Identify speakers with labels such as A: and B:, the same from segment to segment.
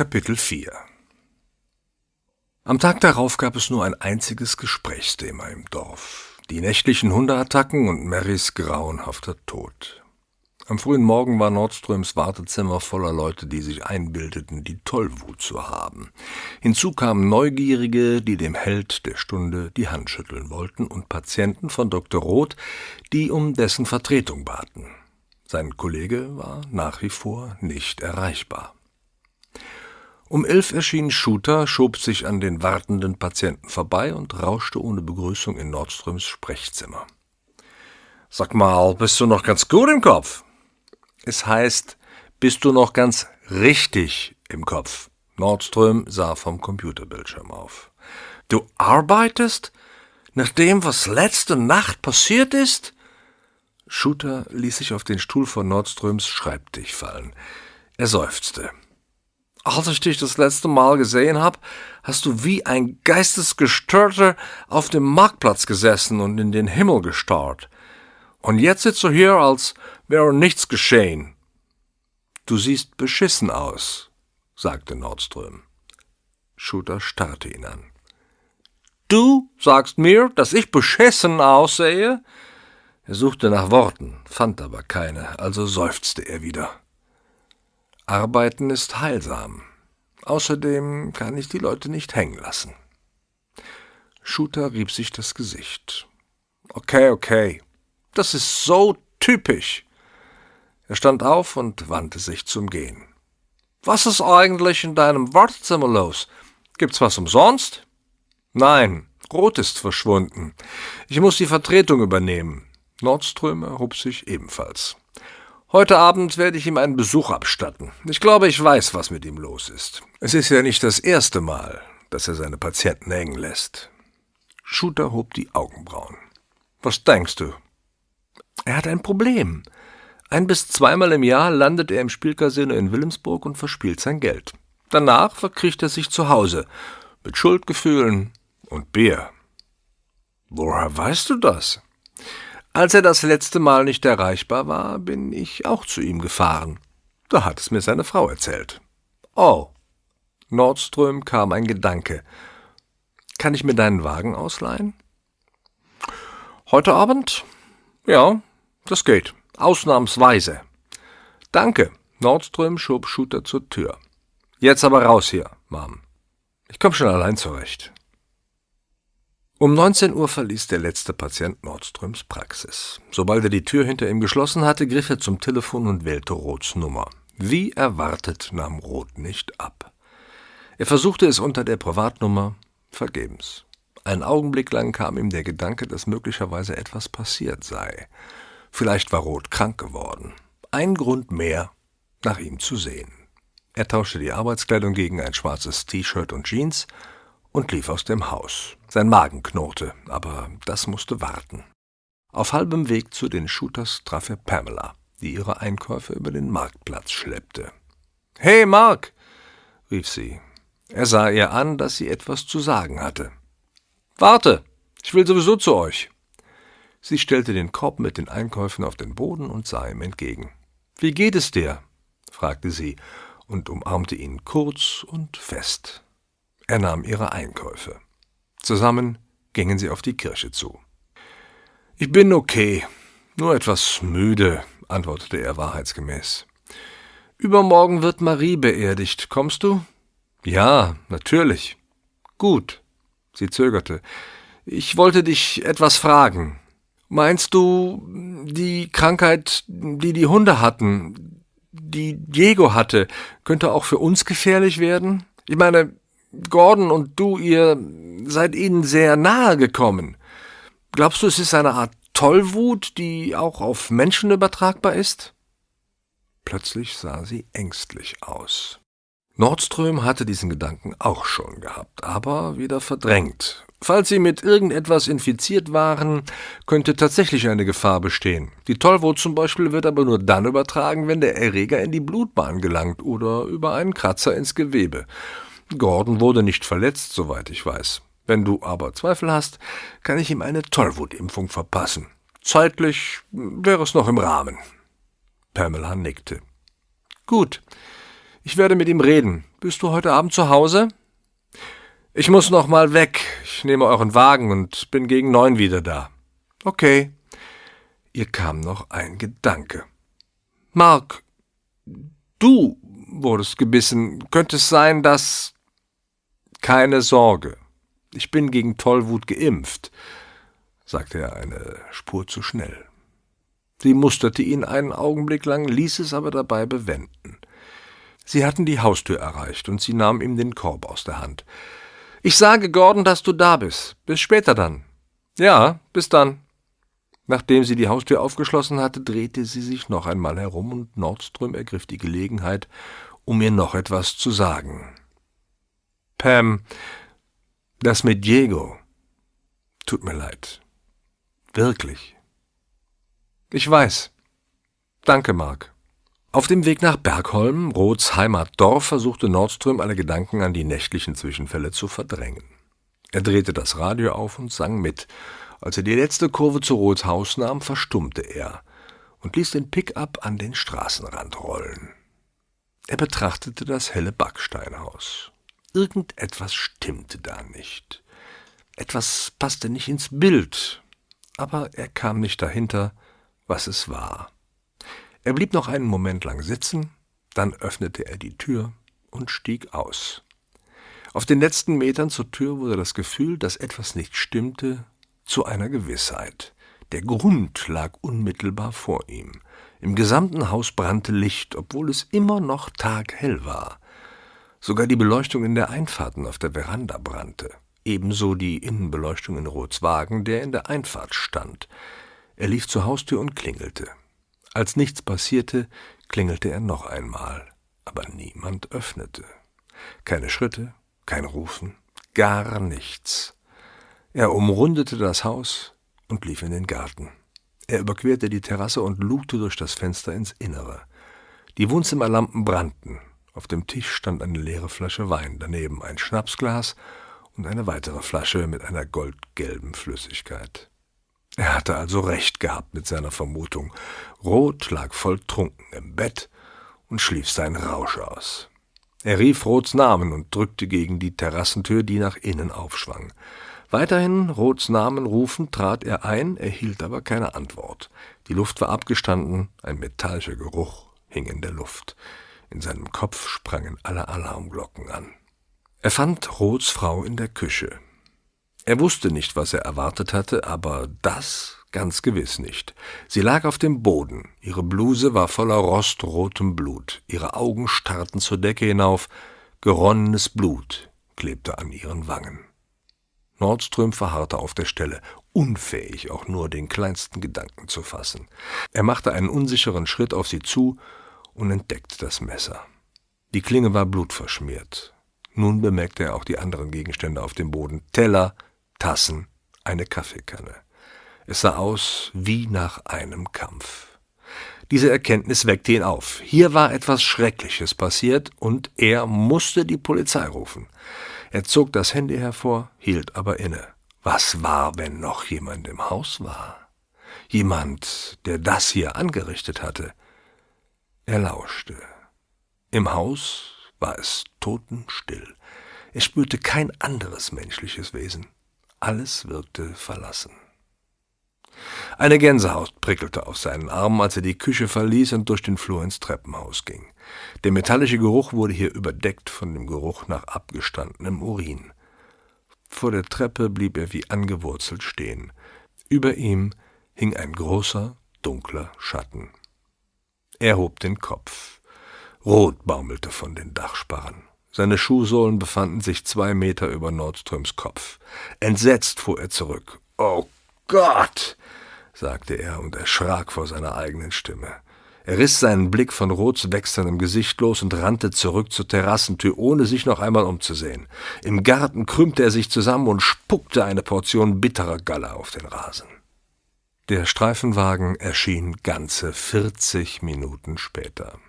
A: Kapitel 4 Am Tag darauf gab es nur ein einziges Gesprächsthema im Dorf. Die nächtlichen Hundeattacken und Marys grauenhafter Tod. Am frühen Morgen war Nordströms Wartezimmer voller Leute, die sich einbildeten, die Tollwut zu haben. Hinzu kamen Neugierige, die dem Held der Stunde die Hand schütteln wollten, und Patienten von Dr. Roth, die um dessen Vertretung baten. Sein Kollege war nach wie vor nicht erreichbar. Um elf erschien Shooter, schob sich an den wartenden Patienten vorbei und rauschte ohne Begrüßung in Nordströms Sprechzimmer. Sag mal, bist du noch ganz gut im Kopf? Es heißt, bist du noch ganz richtig im Kopf? Nordström sah vom Computerbildschirm auf. Du arbeitest? Nach dem, was letzte Nacht passiert ist? Shooter ließ sich auf den Stuhl vor Nordströms Schreibtisch fallen. Er seufzte. Als ich dich das letzte Mal gesehen habe, hast du wie ein Geistesgestörter auf dem Marktplatz gesessen und in den Himmel gestarrt. Und jetzt sitzt du hier, als wäre nichts geschehen. Du siehst beschissen aus, sagte Nordström. Shooter starrte ihn an. Du sagst mir, dass ich beschissen aussehe? Er suchte nach Worten, fand aber keine, also seufzte er wieder. Arbeiten ist heilsam. Außerdem kann ich die Leute nicht hängen lassen. Shooter rieb sich das Gesicht. Okay, okay. Das ist so typisch. Er stand auf und wandte sich zum Gehen. Was ist eigentlich in deinem Wartezimmer los? Gibt's was umsonst? Nein, Rot ist verschwunden. Ich muss die Vertretung übernehmen. Nordström erhob sich ebenfalls. Heute Abend werde ich ihm einen Besuch abstatten. Ich glaube, ich weiß, was mit ihm los ist. Es ist ja nicht das erste Mal, dass er seine Patienten hängen lässt. Shooter hob die Augenbrauen. Was denkst du? Er hat ein Problem. Ein bis zweimal im Jahr landet er im Spielcasino in Wilhelmsburg und verspielt sein Geld. Danach verkriecht er sich zu Hause, mit Schuldgefühlen und Bier. Woher weißt du das? Als er das letzte Mal nicht erreichbar war, bin ich auch zu ihm gefahren. Da hat es mir seine Frau erzählt. Oh. Nordström kam ein Gedanke. Kann ich mir deinen Wagen ausleihen? Heute Abend? Ja, das geht. Ausnahmsweise. Danke. Nordström schob Shooter zur Tür. Jetzt aber raus hier, Mom. Ich komm schon allein zurecht. Um 19 Uhr verließ der letzte Patient Nordströms Praxis. Sobald er die Tür hinter ihm geschlossen hatte, griff er zum Telefon und wählte Roths Nummer. Wie erwartet nahm Roth nicht ab. Er versuchte es unter der Privatnummer, vergebens. Einen Augenblick lang kam ihm der Gedanke, dass möglicherweise etwas passiert sei. Vielleicht war Roth krank geworden. Ein Grund mehr, nach ihm zu sehen. Er tauschte die Arbeitskleidung gegen ein schwarzes T-Shirt und Jeans und lief aus dem Haus. Sein Magen knurrte, aber das musste warten. Auf halbem Weg zu den Shooters traf er Pamela, die ihre Einkäufe über den Marktplatz schleppte. Hey, Mark! rief sie. Er sah ihr an, dass sie etwas zu sagen hatte. Warte, ich will sowieso zu euch. Sie stellte den Korb mit den Einkäufen auf den Boden und sah ihm entgegen. Wie geht es dir? fragte sie und umarmte ihn kurz und fest. Er nahm ihre Einkäufe. Zusammen gingen sie auf die Kirche zu. Ich bin okay, nur etwas müde, antwortete er wahrheitsgemäß. Übermorgen wird Marie beerdigt. Kommst du? Ja, natürlich. Gut. Sie zögerte. Ich wollte dich etwas fragen. Meinst du, die Krankheit, die die Hunde hatten, die Diego hatte, könnte auch für uns gefährlich werden? Ich meine, Gordon und du, ihr seid ihnen sehr nahe gekommen. Glaubst du, es ist eine Art Tollwut, die auch auf Menschen übertragbar ist? Plötzlich sah sie ängstlich aus. Nordström hatte diesen Gedanken auch schon gehabt, aber wieder verdrängt. Falls sie mit irgendetwas infiziert waren, könnte tatsächlich eine Gefahr bestehen. Die Tollwut zum Beispiel wird aber nur dann übertragen, wenn der Erreger in die Blutbahn gelangt oder über einen Kratzer ins Gewebe. Gordon wurde nicht verletzt, soweit ich weiß. Wenn du aber Zweifel hast, kann ich ihm eine Tollwutimpfung verpassen. Zeitlich wäre es noch im Rahmen. Pamela nickte. Gut, ich werde mit ihm reden. Bist du heute Abend zu Hause? Ich muss noch mal weg. Ich nehme euren Wagen und bin gegen neun wieder da. Okay. Ihr kam noch ein Gedanke. Mark, du wurdest gebissen. Könnte es sein, dass. Keine Sorge. Ich bin gegen Tollwut geimpft, sagte er eine Spur zu schnell. Sie musterte ihn einen Augenblick lang, ließ es aber dabei bewenden. Sie hatten die Haustür erreicht, und sie nahm ihm den Korb aus der Hand. Ich sage Gordon, dass du da bist. Bis später dann. Ja, bis dann. Nachdem sie die Haustür aufgeschlossen hatte, drehte sie sich noch einmal herum, und Nordström ergriff die Gelegenheit, um ihr noch etwas zu sagen. Pam, das mit Diego. Tut mir leid. Wirklich. Ich weiß. Danke, Mark. Auf dem Weg nach Bergholm, Roths Heimatdorf, versuchte Nordström alle Gedanken an die nächtlichen Zwischenfälle zu verdrängen. Er drehte das Radio auf und sang mit. Als er die letzte Kurve zu Roths Haus nahm, verstummte er und ließ den Pickup an den Straßenrand rollen. Er betrachtete das helle Backsteinhaus. Irgendetwas stimmte da nicht. Etwas passte nicht ins Bild, aber er kam nicht dahinter, was es war. Er blieb noch einen Moment lang sitzen, dann öffnete er die Tür und stieg aus. Auf den letzten Metern zur Tür wurde das Gefühl, dass etwas nicht stimmte, zu einer Gewissheit. Der Grund lag unmittelbar vor ihm. Im gesamten Haus brannte Licht, obwohl es immer noch taghell war. Sogar die Beleuchtung in der Einfahrten auf der Veranda brannte, ebenso die Innenbeleuchtung in Roths Wagen, der in der Einfahrt stand. Er lief zur Haustür und klingelte. Als nichts passierte, klingelte er noch einmal, aber niemand öffnete. Keine Schritte, kein Rufen, gar nichts. Er umrundete das Haus und lief in den Garten. Er überquerte die Terrasse und lugte durch das Fenster ins Innere. Die Wohnzimmerlampen brannten. Auf dem Tisch stand eine leere Flasche Wein, daneben ein Schnapsglas und eine weitere Flasche mit einer goldgelben Flüssigkeit. Er hatte also recht gehabt mit seiner Vermutung. Roth lag volltrunken im Bett und schlief seinen Rausch aus. Er rief Roths Namen und drückte gegen die Terrassentür, die nach innen aufschwang. Weiterhin Roths Namen rufend trat er ein, erhielt aber keine Antwort. Die Luft war abgestanden, ein metallischer Geruch hing in der Luft. In seinem Kopf sprangen alle Alarmglocken an. Er fand Roths Frau in der Küche. Er wusste nicht, was er erwartet hatte, aber das ganz gewiss nicht. Sie lag auf dem Boden, ihre Bluse war voller rostrotem Blut, ihre Augen starrten zur Decke hinauf, geronnenes Blut klebte an ihren Wangen. Nordström verharrte auf der Stelle, unfähig auch nur den kleinsten Gedanken zu fassen. Er machte einen unsicheren Schritt auf sie zu und entdeckte das Messer. Die Klinge war blutverschmiert. Nun bemerkte er auch die anderen Gegenstände auf dem Boden. Teller, Tassen, eine Kaffeekanne. Es sah aus wie nach einem Kampf. Diese Erkenntnis weckte ihn auf. Hier war etwas Schreckliches passiert und er musste die Polizei rufen. Er zog das Handy hervor, hielt aber inne. Was war, wenn noch jemand im Haus war? Jemand, der das hier angerichtet hatte. Er lauschte. Im Haus war es totenstill. Er spürte kein anderes menschliches Wesen. Alles wirkte verlassen. Eine Gänsehaut prickelte auf seinen Armen, als er die Küche verließ und durch den Flur ins Treppenhaus ging. Der metallische Geruch wurde hier überdeckt von dem Geruch nach abgestandenem Urin. Vor der Treppe blieb er wie angewurzelt stehen. Über ihm hing ein großer, dunkler Schatten. Er hob den Kopf. Rot baumelte von den Dachsparren. Seine Schuhsohlen befanden sich zwei Meter über Nordströms Kopf. Entsetzt fuhr er zurück. Oh Gott! sagte er und erschrak vor seiner eigenen Stimme. Er riss seinen Blick von Roths wechselndem Gesicht los und rannte zurück zur Terrassentür, ohne sich noch einmal umzusehen. Im Garten krümmte er sich zusammen und spuckte eine Portion bitterer Galle auf den Rasen. Der Streifenwagen erschien ganze vierzig Minuten später.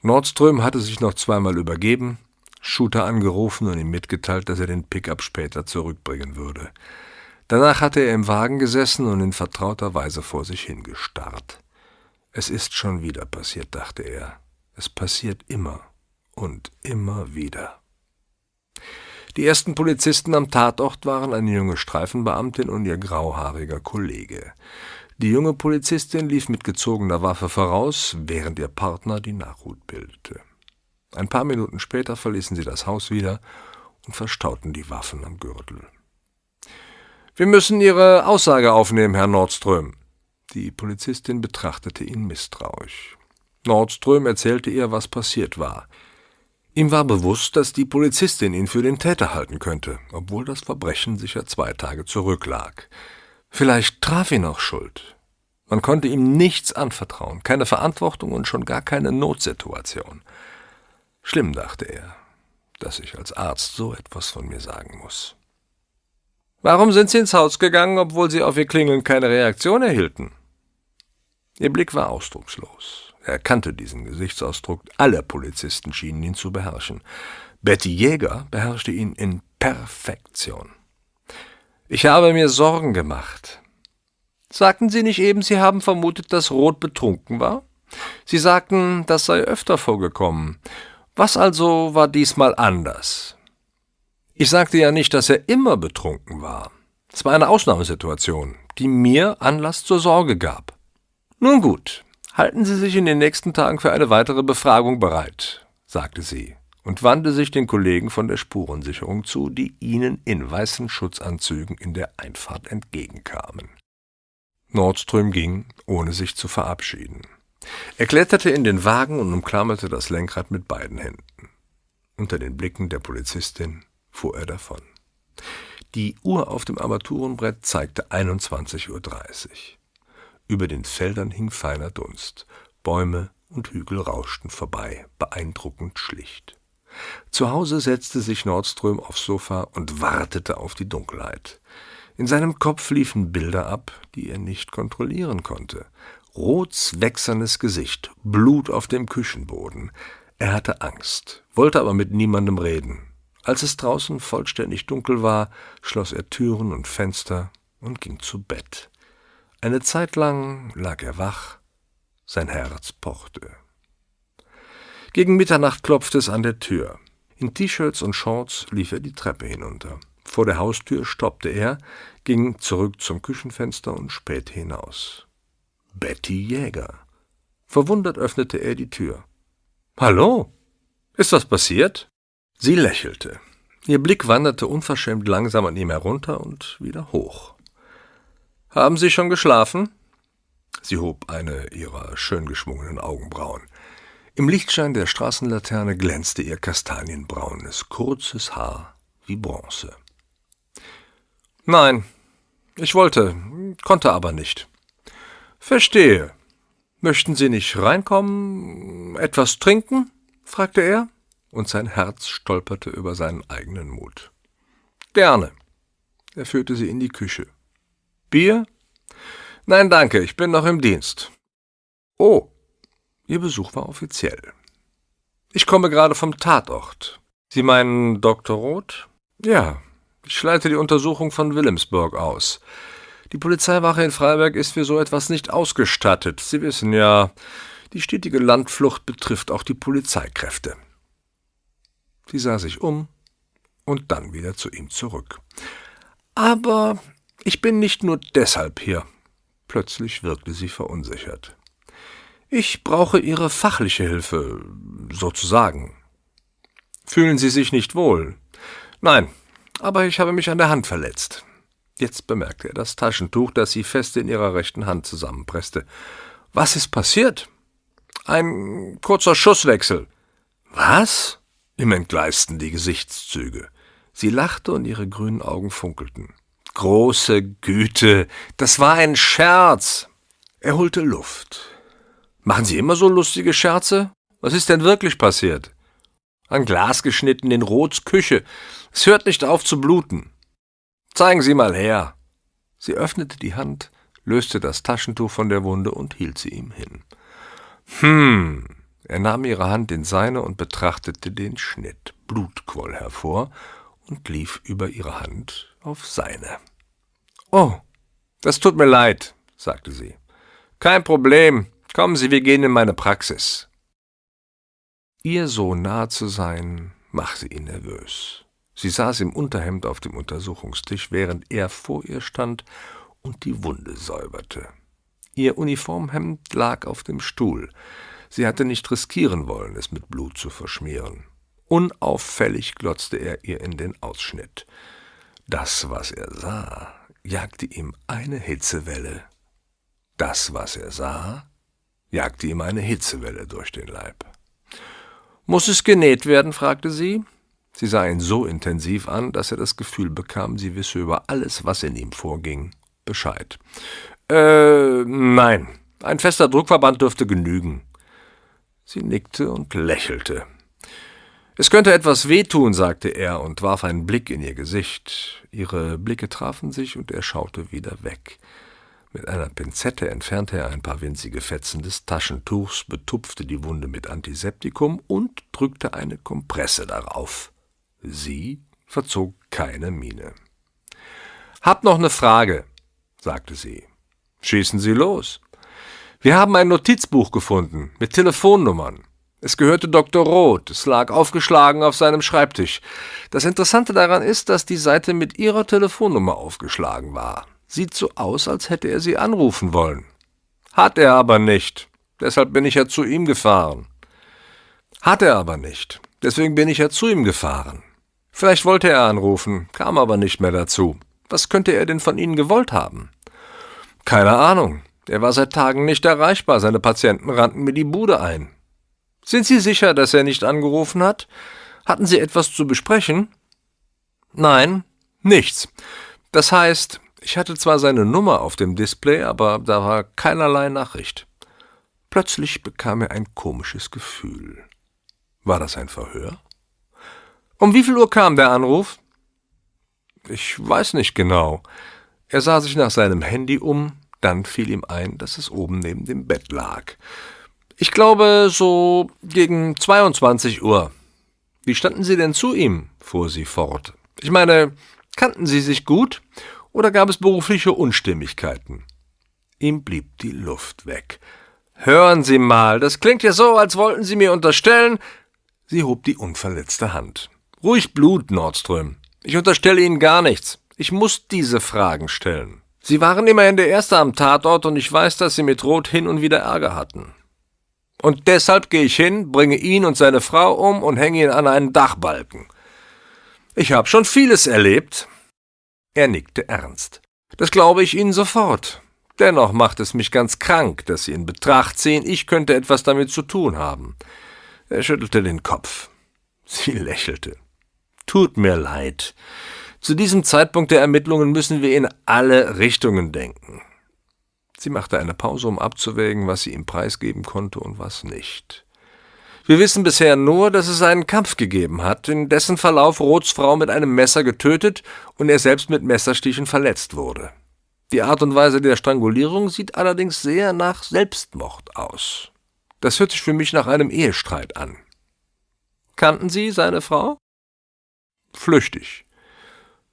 A: Nordström hatte sich noch zweimal übergeben, Shooter angerufen und ihm mitgeteilt, dass er den Pickup später zurückbringen würde. Danach hatte er im Wagen gesessen und in vertrauter Weise vor sich hingestarrt. Es ist schon wieder passiert, dachte er. Es passiert immer. und immer wieder. Die ersten Polizisten am Tatort waren eine junge Streifenbeamtin und ihr grauhaariger Kollege. Die junge Polizistin lief mit gezogener Waffe voraus, während ihr Partner die Nachhut bildete. Ein paar Minuten später verließen sie das Haus wieder und verstauten die Waffen am Gürtel. Wir müssen Ihre Aussage aufnehmen, Herr Nordström. Die Polizistin betrachtete ihn misstrauisch. Nordström erzählte ihr, was passiert war. Ihm war bewusst, dass die Polizistin ihn für den Täter halten könnte, obwohl das Verbrechen sicher zwei Tage zurücklag. Vielleicht traf ihn auch Schuld. Man konnte ihm nichts anvertrauen, keine Verantwortung und schon gar keine Notsituation. Schlimm, dachte er, dass ich als Arzt so etwas von mir sagen muss. Warum sind Sie ins Haus gegangen, obwohl Sie auf Ihr Klingeln keine Reaktion erhielten? Ihr Blick war ausdruckslos. Er kannte diesen Gesichtsausdruck, alle Polizisten schienen ihn zu beherrschen. Betty Jäger beherrschte ihn in Perfektion. Ich habe mir Sorgen gemacht. Sagten Sie nicht eben, Sie haben vermutet, dass Roth betrunken war? Sie sagten, das sei öfter vorgekommen. Was also war diesmal anders? Ich sagte ja nicht, dass er immer betrunken war. Es war eine Ausnahmesituation, die mir Anlass zur Sorge gab. Nun gut, halten Sie sich in den nächsten Tagen für eine weitere Befragung bereit, sagte sie und wandte sich den Kollegen von der Spurensicherung zu, die ihnen in weißen Schutzanzügen in der Einfahrt entgegenkamen. Nordström ging, ohne sich zu verabschieden. Er kletterte in den Wagen und umklammerte das Lenkrad mit beiden Händen. Unter den Blicken der Polizistin fuhr er davon. Die Uhr auf dem Armaturenbrett zeigte 21.30 Uhr. Über den Feldern hing feiner Dunst. Bäume und Hügel rauschten vorbei, beeindruckend schlicht. Zu Hause setzte sich Nordström aufs Sofa und wartete auf die Dunkelheit. In seinem Kopf liefen Bilder ab, die er nicht kontrollieren konnte. Roths wächsernes Gesicht, Blut auf dem Küchenboden. Er hatte Angst, wollte aber mit niemandem reden. Als es draußen vollständig dunkel war, schloss er Türen und Fenster und ging zu Bett. Eine Zeit lang lag er wach, sein Herz pochte. Gegen Mitternacht klopfte es an der Tür. In T-Shirts und Shorts lief er die Treppe hinunter. Vor der Haustür stoppte er, ging zurück zum Küchenfenster und spähte hinaus. Betty Jäger. Verwundert öffnete er die Tür. Hallo? Ist was passiert? Sie lächelte. Ihr Blick wanderte unverschämt langsam an ihm herunter und wieder hoch. Haben Sie schon geschlafen? Sie hob eine ihrer schön geschwungenen Augenbrauen. Im Lichtschein der Straßenlaterne glänzte ihr kastanienbraunes, kurzes Haar wie Bronze. Nein, ich wollte, konnte aber nicht. Verstehe. Möchten Sie nicht reinkommen, etwas trinken? fragte er, und sein Herz stolperte über seinen eigenen Mut. Gerne. Er führte sie in die Küche. Bier? Nein, danke, ich bin noch im Dienst. Oh, Ihr Besuch war offiziell. Ich komme gerade vom Tatort. Sie meinen Dr. Roth? Ja, ich leite die Untersuchung von Wilhelmsburg aus. Die Polizeiwache in Freiberg ist für so etwas nicht ausgestattet. Sie wissen ja, die stetige Landflucht betrifft auch die Polizeikräfte. Sie sah sich um und dann wieder zu ihm zurück. Aber ich bin nicht nur deshalb hier. Plötzlich wirkte sie verunsichert. Ich brauche Ihre fachliche Hilfe, sozusagen. Fühlen Sie sich nicht wohl? Nein, aber ich habe mich an der Hand verletzt. Jetzt bemerkte er das Taschentuch, das sie fest in ihrer rechten Hand zusammenpresste. Was ist passiert? Ein kurzer Schusswechsel. Was? Ihm entgleisten die Gesichtszüge. Sie lachte und ihre grünen Augen funkelten. Große Güte, das war ein Scherz. Er holte Luft. Machen Sie immer so lustige Scherze? Was ist denn wirklich passiert? Ein Glas geschnitten in Roths Küche. Es hört nicht auf zu bluten. Zeigen Sie mal her. Sie öffnete die Hand, löste das Taschentuch von der Wunde und hielt sie ihm hin. Hm. Er nahm ihre Hand in seine und betrachtete den Schnitt. Blut quoll hervor und lief über ihre Hand auf seine. Oh, das tut mir leid, sagte sie. Kein Problem. Kommen Sie, wir gehen in meine Praxis. Ihr so nah zu sein, machte ihn nervös. Sie saß im Unterhemd auf dem Untersuchungstisch, während er vor ihr stand und die Wunde säuberte. Ihr Uniformhemd lag auf dem Stuhl. Sie hatte nicht riskieren wollen, es mit Blut zu verschmieren. Unauffällig glotzte er ihr in den Ausschnitt. Das, was er sah, jagte ihm eine Hitzewelle. Das, was er sah, jagte ihm eine Hitzewelle durch den Leib. Muss es genäht werden? fragte sie. Sie sah ihn so intensiv an, dass er das Gefühl bekam, sie wisse über alles, was in ihm vorging, Bescheid. Äh, nein, ein fester Druckverband dürfte genügen. Sie nickte und lächelte. Es könnte etwas wehtun, sagte er und warf einen Blick in ihr Gesicht. Ihre Blicke trafen sich und er schaute wieder weg. Mit einer Pinzette entfernte er ein paar winzige Fetzen des Taschentuchs, betupfte die Wunde mit Antiseptikum und drückte eine Kompresse darauf. Sie verzog keine Miene. Hab noch eine Frage, sagte sie. Schießen Sie los. Wir haben ein Notizbuch gefunden mit Telefonnummern. Es gehörte Dr. Roth, es lag aufgeschlagen auf seinem Schreibtisch. Das Interessante daran ist, dass die Seite mit Ihrer Telefonnummer aufgeschlagen war. Sieht so aus, als hätte er sie anrufen wollen. Hat er aber nicht. Deshalb bin ich ja zu ihm gefahren. Hat er aber nicht. Deswegen bin ich ja zu ihm gefahren. Vielleicht wollte er anrufen, kam aber nicht mehr dazu. Was könnte er denn von Ihnen gewollt haben? Keine Ahnung. Er war seit Tagen nicht erreichbar. Seine Patienten rannten mir die Bude ein. Sind Sie sicher, dass er nicht angerufen hat? Hatten Sie etwas zu besprechen? Nein, nichts. Das heißt, ich hatte zwar seine Nummer auf dem Display, aber da war keinerlei Nachricht. Plötzlich bekam er ein komisches Gefühl. War das ein Verhör? Um wie viel Uhr kam der Anruf? Ich weiß nicht genau. Er sah sich nach seinem Handy um, dann fiel ihm ein, dass es oben neben dem Bett lag. Ich glaube, so gegen 22 Uhr. Wie standen Sie denn zu ihm? fuhr sie fort. Ich meine, kannten Sie sich gut? oder gab es berufliche Unstimmigkeiten? Ihm blieb die Luft weg. Hören Sie mal, das klingt ja so, als wollten Sie mir unterstellen. Sie hob die unverletzte Hand. Ruhig Blut, Nordström. Ich unterstelle Ihnen gar nichts. Ich muss diese Fragen stellen. Sie waren immerhin der Erste am Tatort und ich weiß, dass Sie mit Roth hin und wieder Ärger hatten. Und deshalb gehe ich hin, bringe ihn und seine Frau um und hänge ihn an einen Dachbalken. Ich habe schon vieles erlebt, er nickte ernst. Das glaube ich Ihnen sofort. Dennoch macht es mich ganz krank, dass Sie in Betracht ziehen, ich könnte etwas damit zu tun haben. Er schüttelte den Kopf. Sie lächelte. Tut mir leid. Zu diesem Zeitpunkt der Ermittlungen müssen wir in alle Richtungen denken. Sie machte eine Pause, um abzuwägen, was sie ihm preisgeben konnte und was nicht. Wir wissen bisher nur, dass es einen Kampf gegeben hat, in dessen Verlauf Roths Frau mit einem Messer getötet und er selbst mit Messerstichen verletzt wurde. Die Art und Weise der Strangulierung sieht allerdings sehr nach Selbstmord aus. Das hört sich für mich nach einem Ehestreit an. Kannten Sie seine Frau? Flüchtig.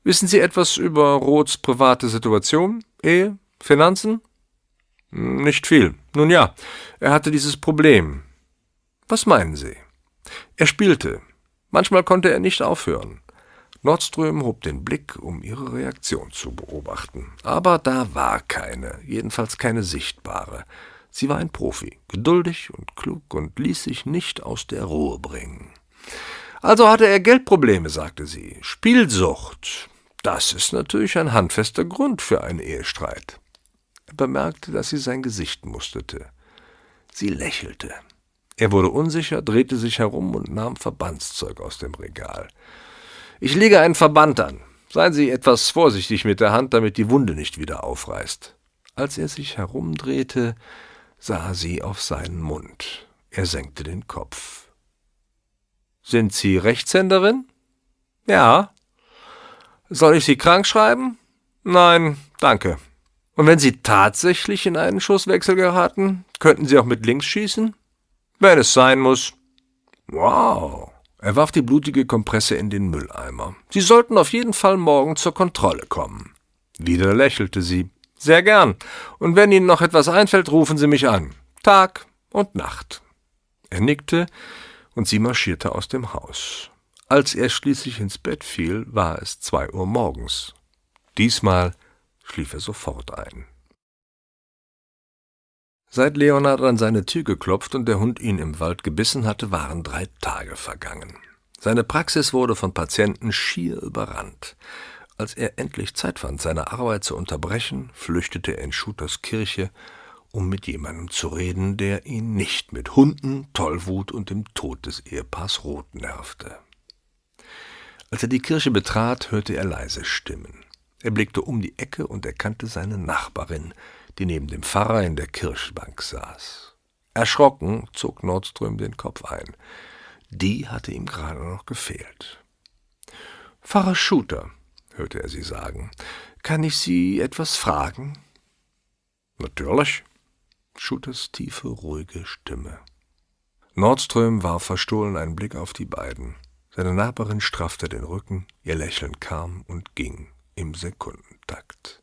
A: Wissen Sie etwas über Roths private Situation, Ehe, Finanzen? Nicht viel. Nun ja, er hatte dieses Problem. Was meinen Sie? Er spielte. Manchmal konnte er nicht aufhören. Nordström hob den Blick, um ihre Reaktion zu beobachten. Aber da war keine, jedenfalls keine sichtbare. Sie war ein Profi, geduldig und klug und ließ sich nicht aus der Ruhe bringen. Also hatte er Geldprobleme, sagte sie. Spielsucht. Das ist natürlich ein handfester Grund für einen Ehestreit. Er bemerkte, dass sie sein Gesicht musterte. Sie lächelte. Er wurde unsicher, drehte sich herum und nahm Verbandszeug aus dem Regal. Ich lege einen Verband an. Seien Sie etwas vorsichtig mit der Hand, damit die Wunde nicht wieder aufreißt. Als er sich herumdrehte, sah sie auf seinen Mund. Er senkte den Kopf. Sind Sie Rechtshänderin? Ja. Soll ich Sie krank schreiben? Nein, danke. Und wenn Sie tatsächlich in einen Schusswechsel geraten, könnten Sie auch mit links schießen? Wenn es sein muss. Wow. Er warf die blutige Kompresse in den Mülleimer. Sie sollten auf jeden Fall morgen zur Kontrolle kommen. Wieder lächelte sie. Sehr gern. Und wenn Ihnen noch etwas einfällt, rufen Sie mich an. Tag und Nacht. Er nickte und sie marschierte aus dem Haus. Als er schließlich ins Bett fiel, war es zwei Uhr morgens. Diesmal schlief er sofort ein. Seit Leonard an seine Tür geklopft und der Hund ihn im Wald gebissen hatte, waren drei Tage vergangen. Seine Praxis wurde von Patienten schier überrannt. Als er endlich Zeit fand, seine Arbeit zu unterbrechen, flüchtete er in Shooters Kirche, um mit jemandem zu reden, der ihn nicht mit Hunden, Tollwut und dem Tod des Ehepaars Roth nervte. Als er die Kirche betrat, hörte er leise Stimmen. Er blickte um die Ecke und erkannte seine Nachbarin, die neben dem Pfarrer in der Kirchbank saß. Erschrocken zog Nordström den Kopf ein. Die hatte ihm gerade noch gefehlt. Pfarrer Schuter, hörte er sie sagen, kann ich Sie etwas fragen?
B: Natürlich,
A: Schuters tiefe, ruhige Stimme. Nordström warf verstohlen einen Blick auf die beiden. Seine Nachbarin straffte den Rücken, ihr Lächeln kam und ging im Sekundentakt.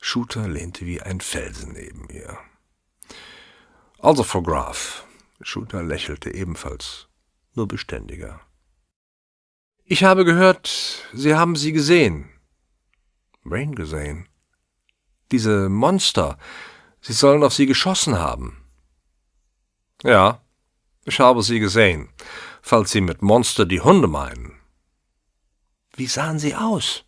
A: Shooter lehnte wie ein Felsen neben ihr. Also, Frau Graf. Shooter lächelte ebenfalls, nur beständiger. Ich habe gehört, Sie haben sie gesehen.
B: Wen gesehen?
A: Diese Monster. Sie sollen auf sie geschossen haben.
B: Ja, ich habe sie gesehen, falls Sie mit Monster die Hunde meinen.
A: Wie sahen sie aus?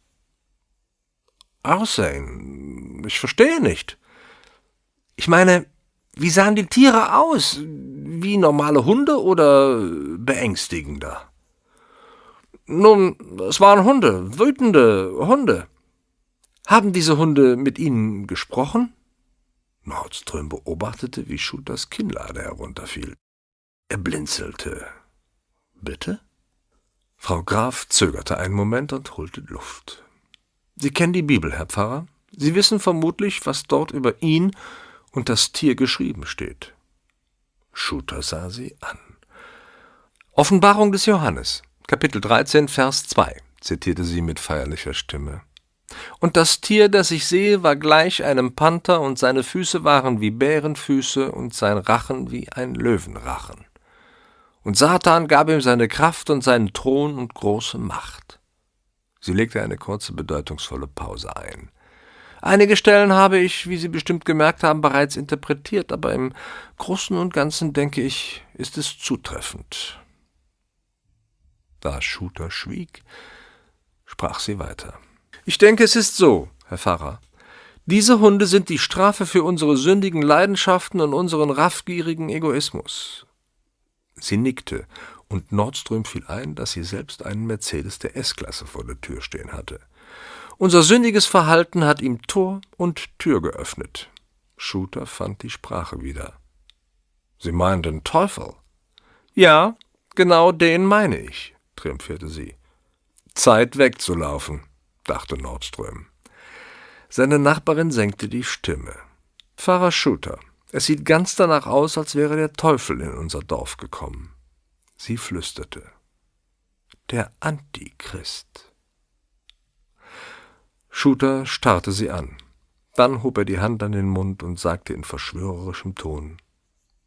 B: Aussehen? Ich verstehe nicht.
A: Ich meine, wie sahen die Tiere aus? Wie normale Hunde oder beängstigender?
B: Nun, es waren Hunde, wütende Hunde.
A: Haben diese Hunde mit Ihnen gesprochen?
B: Nordström beobachtete, wie Shooters Kinnlade herunterfiel. Er blinzelte.
A: Bitte? Frau Graf zögerte einen Moment und holte Luft. Sie kennen die Bibel, Herr Pfarrer. Sie wissen vermutlich, was dort über ihn und das Tier geschrieben steht.
B: Shooter sah sie an.
A: Offenbarung des Johannes, Kapitel 13, Vers 2, zitierte sie mit feierlicher Stimme. Und das Tier, das ich sehe, war gleich einem Panther, und seine Füße waren wie Bärenfüße und sein Rachen wie ein Löwenrachen. Und Satan gab ihm seine Kraft und seinen Thron und große Macht. Sie legte eine kurze, bedeutungsvolle Pause ein. Einige Stellen habe ich, wie Sie bestimmt gemerkt haben, bereits interpretiert, aber im Großen und Ganzen, denke ich, ist es zutreffend. Da Shooter schwieg, sprach sie weiter. Ich denke, es ist so, Herr Pfarrer. Diese Hunde sind die Strafe für unsere sündigen Leidenschaften und unseren raffgierigen Egoismus. Sie nickte, und Nordström fiel ein, dass sie selbst einen Mercedes der S-Klasse vor der Tür stehen hatte. Unser sündiges Verhalten hat ihm Tor und Tür geöffnet. Shooter fand die Sprache wieder.
B: Sie meinen den Teufel?
A: Ja, genau den meine ich, triumphierte sie.
B: Zeit wegzulaufen, dachte Nordström.
A: Seine Nachbarin senkte die Stimme. Pfarrer Shooter, es sieht ganz danach aus, als wäre der Teufel in unser Dorf gekommen. Sie flüsterte. Der Antichrist. Shooter starrte sie an. Dann hob er die Hand an den Mund und sagte in verschwörerischem Ton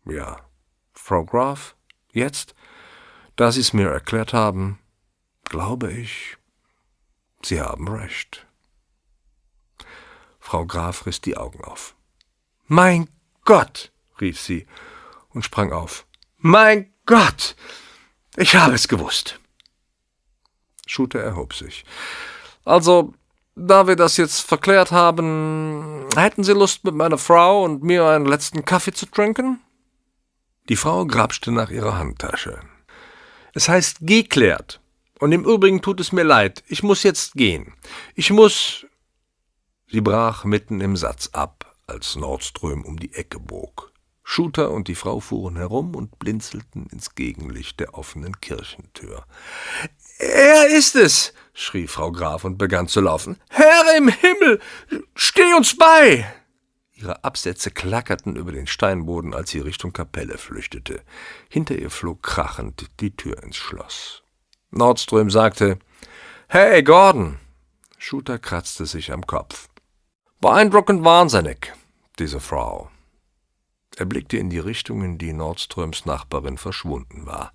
A: Ja, Frau Graf, jetzt, da Sie es mir erklärt haben, glaube ich, Sie haben recht. Frau Graf riss die Augen auf. Mein Gott, rief sie und sprang auf. Mein Gott, ich habe es gewusst. Shooter erhob sich. Also, da wir das jetzt verklärt haben, hätten Sie Lust, mit meiner Frau und mir einen letzten Kaffee zu trinken? Die Frau grapschte nach ihrer Handtasche. Es heißt geklärt. Und im Übrigen tut es mir leid. Ich muss jetzt gehen. Ich muss. Sie brach mitten im Satz ab, als Nordström um die Ecke bog. Shooter und die Frau fuhren herum und blinzelten ins Gegenlicht der offenen Kirchentür. Er ist es, schrie Frau Graf und begann zu laufen. Herr im Himmel, steh uns bei! Ihre Absätze klackerten über den Steinboden, als sie Richtung Kapelle flüchtete. Hinter ihr flog krachend die Tür ins Schloss. Nordström sagte, Hey, Gordon! Shooter kratzte sich am Kopf. Beeindruckend wahnsinnig, diese Frau. Er blickte in die Richtung, in die Nordströms Nachbarin verschwunden war.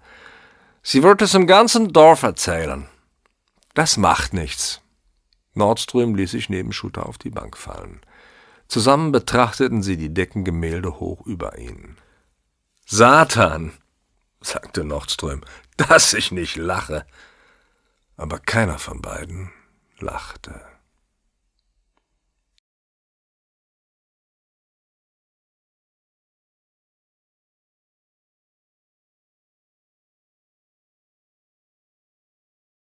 B: Sie wird es im ganzen Dorf erzählen.
A: Das macht nichts. Nordström ließ sich neben Schutter auf die Bank fallen. Zusammen betrachteten sie die Deckengemälde hoch über ihnen. Satan, sagte Nordström, dass ich nicht lache. Aber keiner von beiden lachte.